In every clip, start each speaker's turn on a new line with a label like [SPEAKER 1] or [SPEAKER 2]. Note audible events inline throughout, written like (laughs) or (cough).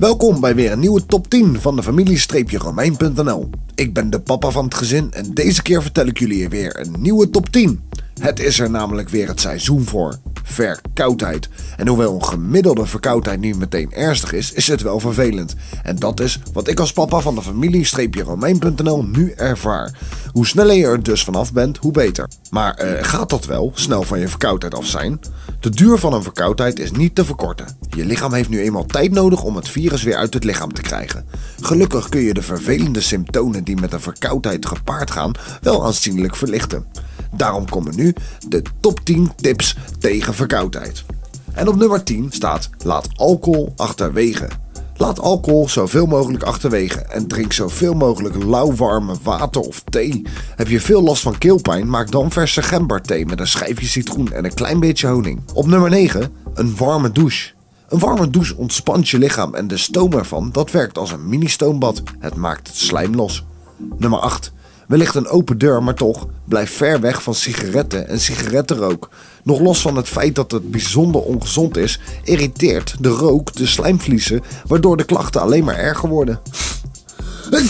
[SPEAKER 1] Welkom bij weer een nieuwe top 10 van de familie-romein.nl. Ik ben de papa van het gezin en deze keer vertel ik jullie weer een nieuwe top 10. Het is er namelijk weer het seizoen voor. Verkoudheid. En hoewel een gemiddelde verkoudheid niet meteen ernstig is, is het wel vervelend. En dat is wat ik als papa van de familie-romein.nl nu ervaar. Hoe sneller je er dus vanaf bent, hoe beter. Maar eh, gaat dat wel, snel van je verkoudheid af zijn? De duur van een verkoudheid is niet te verkorten. Je lichaam heeft nu eenmaal tijd nodig om het virus weer uit het lichaam te krijgen. Gelukkig kun je de vervelende symptomen die met een verkoudheid gepaard gaan wel aanzienlijk verlichten. Daarom komen nu de top 10 tips tegen verkoudheid. En op nummer 10 staat laat alcohol achterwege. Laat alcohol zoveel mogelijk achterwege en drink zoveel mogelijk lauwwarme water of thee. Heb je veel last van keelpijn, maak dan verse gemberthee met een schijfje citroen en een klein beetje honing. Op nummer 9 een warme douche. Een warme douche ontspant je lichaam en de stoom ervan dat werkt als een mini-stoombad. Het maakt het slijm los. Nummer 8 Wellicht een open deur, maar toch, blijf ver weg van sigaretten en sigarettenrook. Nog los van het feit dat het bijzonder ongezond is, irriteert de rook de slijmvliezen, waardoor de klachten alleen maar erger worden. (laughs)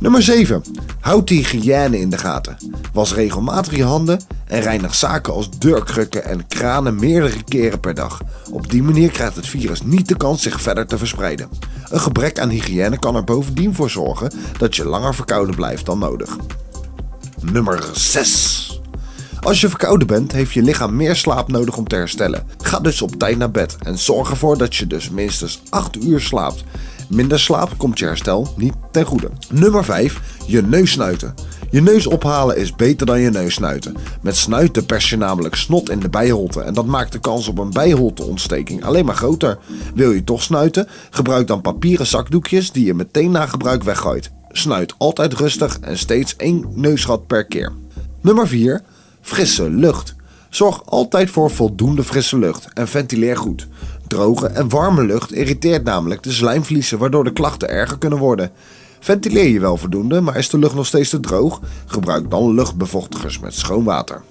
[SPEAKER 1] Nummer 7. Houd de hygiëne in de gaten. Was regelmatig je handen en reinig zaken als deurkrukken en kranen meerdere keren per dag. Op die manier krijgt het virus niet de kans zich verder te verspreiden. Een gebrek aan hygiëne kan er bovendien voor zorgen dat je langer verkouden blijft dan nodig. Nummer 6. Als je verkouden bent, heeft je lichaam meer slaap nodig om te herstellen. Ga dus op tijd naar bed en zorg ervoor dat je dus minstens 8 uur slaapt. Minder slaap komt je herstel niet ten goede. Nummer 5. Je neus snuiten. Je neus ophalen is beter dan je neus snuiten. Met snuiten pers je namelijk snot in de bijholte en dat maakt de kans op een bijholteontsteking alleen maar groter. Wil je toch snuiten? Gebruik dan papieren zakdoekjes die je meteen na gebruik weggooit. Snuit altijd rustig en steeds één neusgat per keer. Nummer 4. Frisse lucht. Zorg altijd voor voldoende frisse lucht en ventileer goed. Droge en warme lucht irriteert namelijk de slijmvliezen waardoor de klachten erger kunnen worden. Ventileer je wel voldoende, maar is de lucht nog steeds te droog? Gebruik dan luchtbevochtigers met schoon water.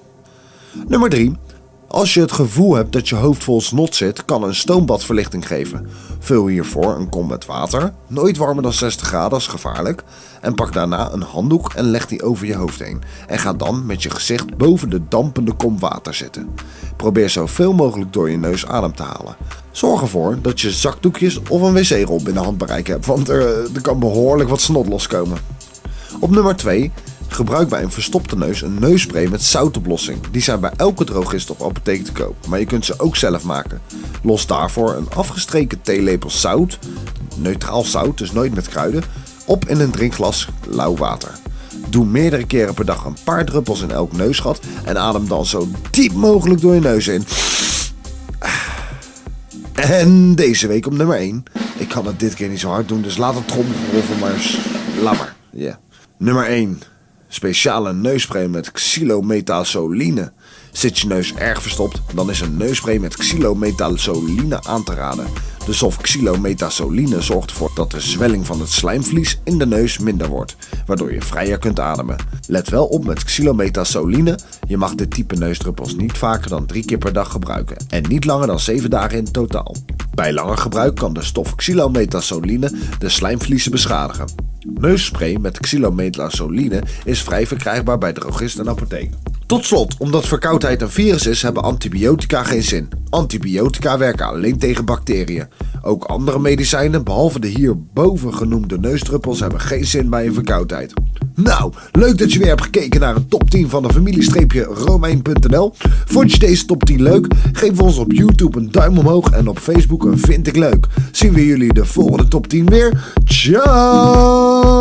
[SPEAKER 1] Nummer 3. Als je het gevoel hebt dat je hoofd vol snot zit, kan een stoombad verlichting geven. Vul hiervoor een kom met water, nooit warmer dan 60 graden, is gevaarlijk. En pak daarna een handdoek en leg die over je hoofd heen. En ga dan met je gezicht boven de dampende kom water zitten. Probeer zoveel mogelijk door je neus adem te halen. Zorg ervoor dat je zakdoekjes of een wc-rol binnen handbereik hebt, want er, er kan behoorlijk wat snot loskomen. Op nummer 2 Gebruik bij een verstopte neus een neusspray met zoutoplossing. Die zijn bij elke drogist of apotheek te koop, maar je kunt ze ook zelf maken. Los daarvoor een afgestreken theelepel zout, neutraal zout, dus nooit met kruiden, op in een drinkglas lauw water. Doe meerdere keren per dag een paar druppels in elk neusgat en adem dan zo diep mogelijk door je neus in. En deze week op nummer 1. Ik kan het dit keer niet zo hard doen, dus laat het trommelgeroffel maar eens. Yeah. Nummer 1 speciale neusspray met xylometazoline. Zit je neus erg verstopt, dan is een neusspray met xylometazoline aan te raden. De stof xylometazoline zorgt ervoor dat de zwelling van het slijmvlies in de neus minder wordt, waardoor je vrijer kunt ademen. Let wel op met xylometazoline, je mag dit type neusdruppels niet vaker dan drie keer per dag gebruiken en niet langer dan 7 dagen in totaal. Bij langer gebruik kan de stof xylometazoline de slijmvliezen beschadigen. Neusspray met xylometazoline is vrij verkrijgbaar bij drogist en apotheek. Tot slot, omdat verkoudheid een virus is, hebben antibiotica geen zin. Antibiotica werken alleen tegen bacteriën. Ook andere medicijnen, behalve de hierboven genoemde neusdruppels, hebben geen zin bij een verkoudheid. Nou, leuk dat je weer hebt gekeken naar een top 10 van de familie-romein.nl. Vond je deze top 10 leuk? Geef ons op YouTube een duim omhoog en op Facebook een vind ik leuk. Zien we jullie de volgende top 10 weer. Ciao!